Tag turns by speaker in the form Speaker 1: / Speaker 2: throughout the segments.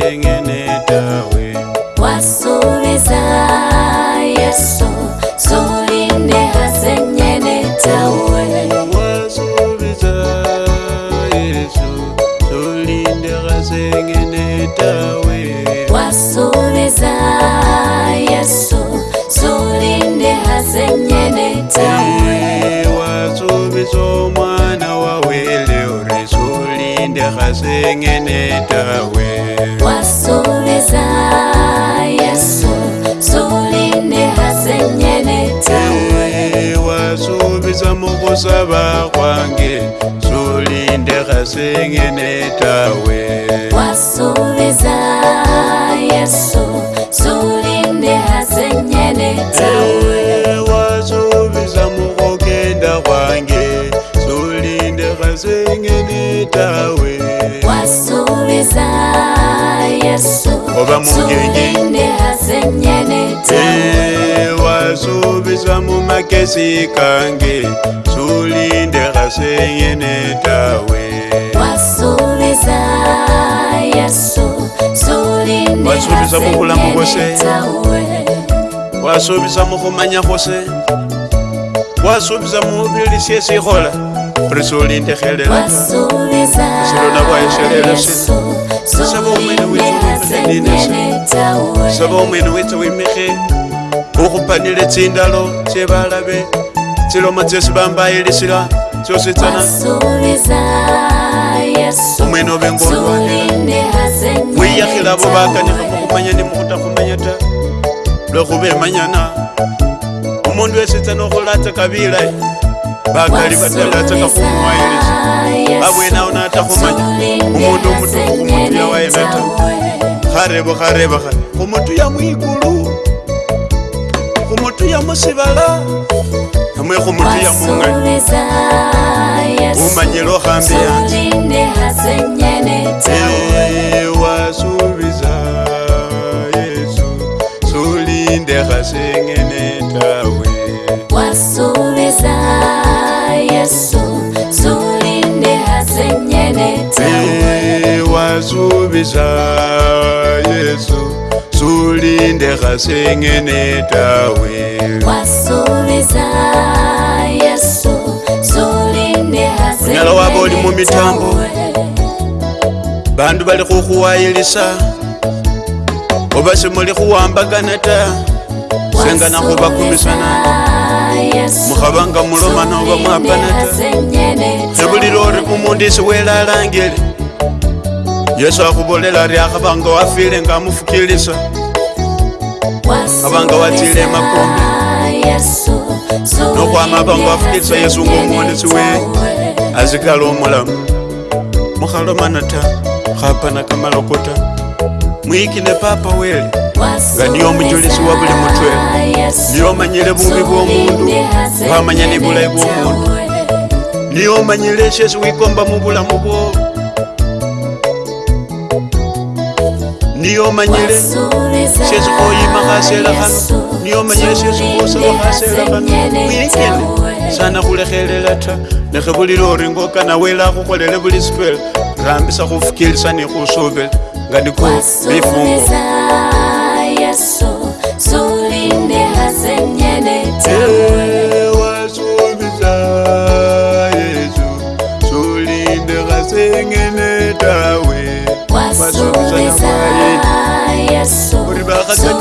Speaker 1: vengenetawe
Speaker 2: wasuviza yesu sulinde hazenyenetawe wasuviza yesu sulinde hazenyenetawewasuvizo
Speaker 1: mwana wawele uri sulinde hazengenetawe hey, sengeneta we
Speaker 2: wasoveza yeso solinde hasengeneta
Speaker 1: wasoveza mukokenda kwange solinde hasengeneta we wasoveza yeso oba mungenge wasoveza mu makesi kange zulinde gasenyene tawe
Speaker 2: wasubisa mokulamu gose
Speaker 1: wasubisa mokumanya gose wasubisa mobilisie sikola re zulinde gelela
Speaker 2: silona
Speaker 1: bwaeselelase sabomeni wiu saba omwene wetu wimihe ukhupanile tsindalo tsyebalabe tsiloma tsyosi bambayilisila tsyositsana
Speaker 2: omwene ove ngo wiyakhila abo
Speaker 1: bakanikha mukhumanya ni mukhutakhumanya ta lwekhuba emanyana omundu wesitsana okhulatsa kabilayi e. bakali batalatsaka khumuwayilisa abwenawo natakhumanya omundu omutukhu khumutuya wayena ta bukhare bukhare bukhare khumutuya mwigulu khumutuya musibala namwe khumutuya mungani umanyile okhambi
Speaker 2: yanje
Speaker 1: wasubiza yesu sulindekha sengene tawe
Speaker 2: wasubiza yesu sulindekha sengene tawe
Speaker 1: zubi za yesu zulinde gasengene tawe
Speaker 2: nyala waba oli mumitambo
Speaker 1: bandu bali khukhuwayilisa oba simuli khuwambagana ta sengana khubakumisana mukhabanga mulomana oba mwapana ta khebulile ori umundu isi welalangile yesu akhubolela ri akhavanga wafile nga amufukilisa avanga watile makombe nokhwama avanga wafukilisa yesu ngaomuwonesi we azikala omulamu mukhalomana ta khapana kamaloko ta ne papa wele nga niyo omujulisi wa buli mutwe niyo omanyile bubi bw'omundu wamanya ni bulayi bw'omundu niyo omanyile syesi wikomba mu bulamu bwowo niyomanyire shesukhoyima khasela khano niyomanyire shesukhusola khasela khano wikene sana khulekhelela ta nekhe buli lori ngokana khukholele buli sipela rambisa khufukilisa ni khusubela nga niko bifungo wasubisa
Speaker 2: yesu sulinde khasengene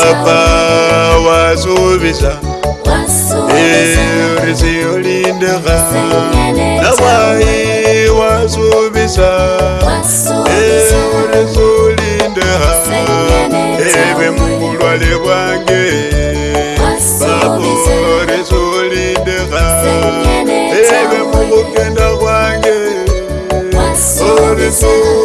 Speaker 1: baba wazuvisa riziyo lindeha nawai wazuvisa riziyo lindeha eve mungulwale wange babo riziyo lindeha eve mungukenda wange riziyo